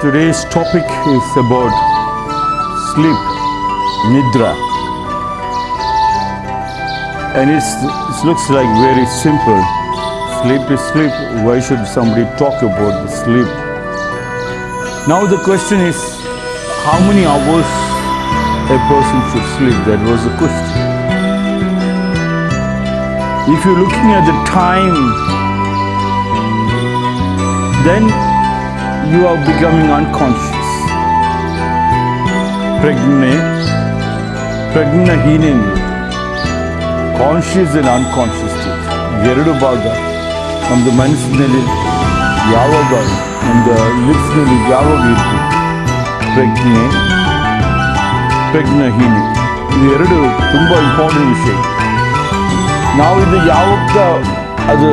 Today's topic is about sleep, nidra. And it looks like very simple. Sleep is sleep. Why should somebody talk about the sleep? Now the question is, how many hours a person should sleep? That was the question. If you're looking at the time, then you are becoming unconscious. Prajna, ಪ್ರಜ್ಞಹೀನ conscious and unconscious state ಎರಡು ಭಾಗ. ಒಂದು ಮನಸ್ಸಿನಲ್ಲಿ ಯಾವಾಗ ಒಂದು ಲಿಪ್ಸ್ನಲ್ಲಿ ಯಾವಾಗ ಇತ್ತು ಪ್ರಜ್ಞೆ ಪ್ರಜ್ಞಹೀನ ಇದು ಎರಡು ತುಂಬ ಇಂಪಾರ್ಟೆಂಟ್ ವಿಷಯ. ನಾವು ಇದು ಯಾವಾಗ ಅದು